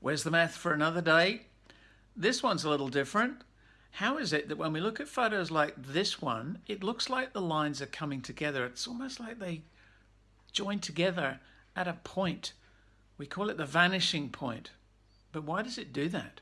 Where's the math for another day? This one's a little different. How is it that when we look at photos like this one, it looks like the lines are coming together. It's almost like they join together at a point. We call it the vanishing point. But why does it do that?